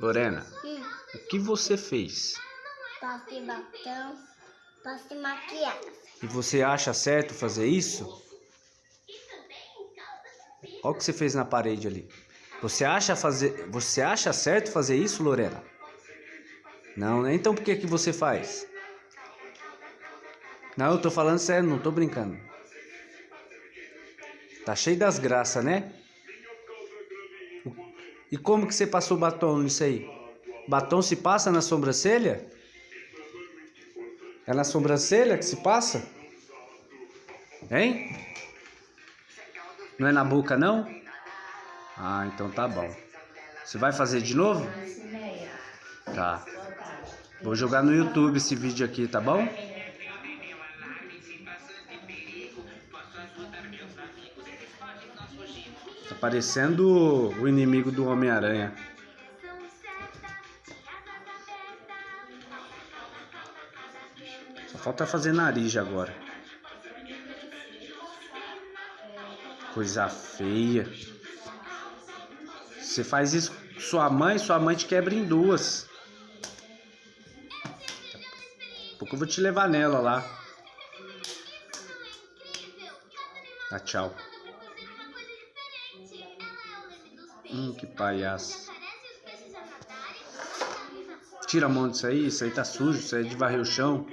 Lorena, Hum, o que você fez? passei batom, passei maquiagem. E você acha certo fazer isso? Olha o que você fez na parede ali. Você acha fazer, você acha certo fazer isso, Lorena? Não, né? Então por que que você faz? Não, eu tô falando sério, não tô brincando. Tá cheio das graças, né? E como que você passou batom nisso aí? Batom se passa na sobrancelha? É na sobrancelha que se passa? Hein? Não é na boca, não? Ah, então tá bom. Você vai fazer de novo? Tá. Vou jogar no YouTube esse vídeo aqui, tá bom? Parecendo o inimigo do Homem-Aranha. Só falta fazer nariz agora. Coisa feia. Você faz isso com sua mãe, sua mãe te quebra em duas. Pouco eu vou te levar nela lá. Tá, tchau. Hum, que palhaço. Tira a mão disso aí, isso aí tá sujo, isso aí é de varrer o chão.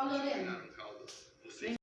Animais. Ah, tá